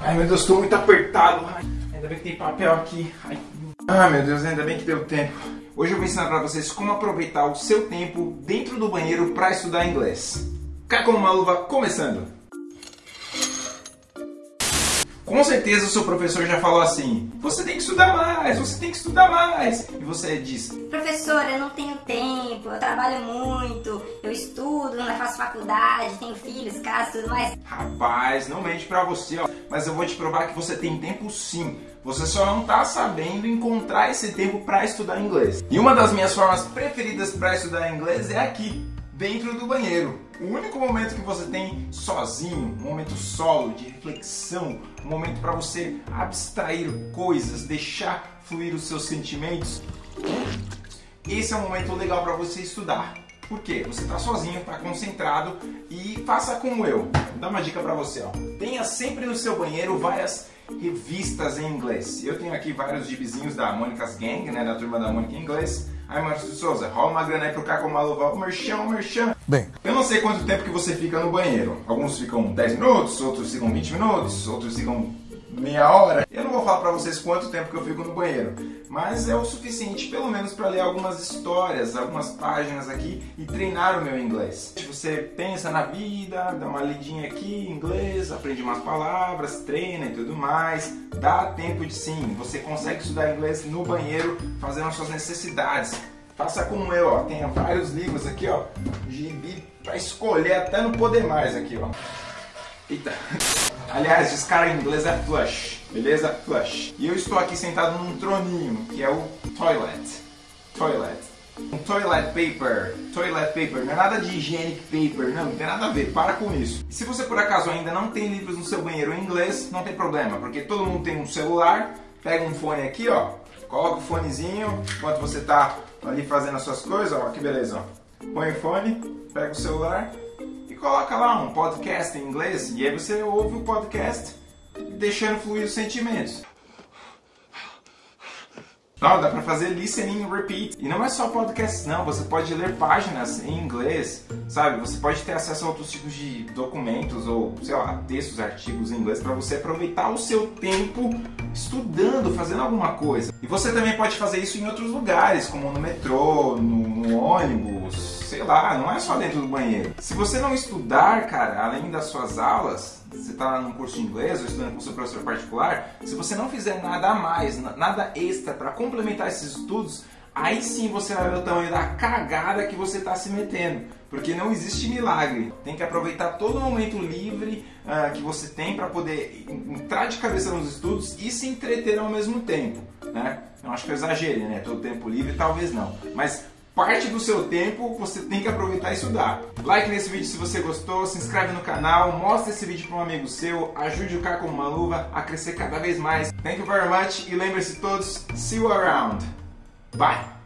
Ai meu Deus, estou muito apertado. Ai, ainda bem que tem papel aqui. Ai. Ai meu Deus, ainda bem que deu tempo. Hoje eu vou ensinar para vocês como aproveitar o seu tempo dentro do banheiro para estudar inglês. Cá com uma luva, começando! Com certeza o seu professor já falou assim: você tem que estudar mais, você tem que estudar mais. E você diz: professor, eu não tenho tempo, eu trabalho muito, eu estudo, não faço faculdade, tenho filhos, casa, tudo mais. Rapaz, não mente pra você, ó. Mas eu vou te provar que você tem tempo sim. Você só não tá sabendo encontrar esse tempo para estudar inglês. E uma das minhas formas preferidas para estudar inglês é aqui, dentro do banheiro. O único momento que você tem sozinho, um momento solo, de reflexão, um momento para você abstrair coisas, deixar fluir os seus sentimentos. Esse é um momento legal para você estudar. Por quê? Você está sozinho, está concentrado e faça como eu. Vou dar uma dica para você. Ó. Tenha sempre no seu banheiro várias revistas em inglês. Eu tenho aqui vários gibizinhos da Mônica's Gang, né, da turma da Mônica em inglês. Aí, Márcio Souza, rola uma grana aí pro Caco Maluva, o merchan, o merchan. Bem, eu não sei quanto tempo que você fica no banheiro. Alguns ficam 10 minutos, outros ficam 20 minutos, outros ficam meia hora. Falar para vocês quanto tempo que eu fico no banheiro, mas é o suficiente pelo menos para ler algumas histórias, algumas páginas aqui e treinar o meu inglês. Você pensa na vida, dá uma lidinha aqui em inglês, aprende umas palavras, treina e tudo mais. Dá tempo de sim, você consegue estudar inglês no banheiro fazendo as suas necessidades. Faça como eu, ó. Tenha vários livros aqui, ó. Gibi para escolher até não poder mais aqui, ó. Eita. Aliás, esse cara em inglês é flush, beleza? Flush. E eu estou aqui sentado num troninho, que é o toilet. Toilet. Um toilet paper. Toilet paper. Não é nada de hygienic paper, não, não tem nada a ver. Para com isso. E se você por acaso ainda não tem livros no seu banheiro em inglês, não tem problema, porque todo mundo tem um celular. Pega um fone aqui, ó. Coloca o fonezinho enquanto você está ali fazendo as suas coisas, ó. Que beleza, ó. Põe o fone, pega o celular coloca lá um podcast em inglês e aí você ouve o podcast deixando fluir os sentimentos. Não, dá pra fazer listening repeat. E não é só podcast, não. Você pode ler páginas em inglês, sabe? Você pode ter acesso a outros tipos de documentos ou, sei lá, textos, artigos em inglês para você aproveitar o seu tempo estudando, fazendo alguma coisa. E você também pode fazer isso em outros lugares, como no metrô, no, no ônibus, sei lá, não é só dentro do banheiro. Se você não estudar, cara, além das suas aulas, você está num curso de inglês ou estudando com seu professor particular, se você não fizer nada a mais, nada extra para complementar esses estudos, aí sim você vai ver o tamanho da cagada que você está se metendo. Porque não existe milagre. Tem que aproveitar todo momento livre uh, que você tem para poder entrar de cabeça nos estudos e se entreter ao mesmo tempo. Né? Eu acho que eu exagerei, né? Todo tempo livre, talvez não. Mas parte do seu tempo você tem que aproveitar e estudar. Like nesse vídeo se você gostou, se inscreve no canal, mostra esse vídeo para um amigo seu, ajude o Caco uma luva a crescer cada vez mais. Thank you very much e lembre-se todos, see you around. Bye!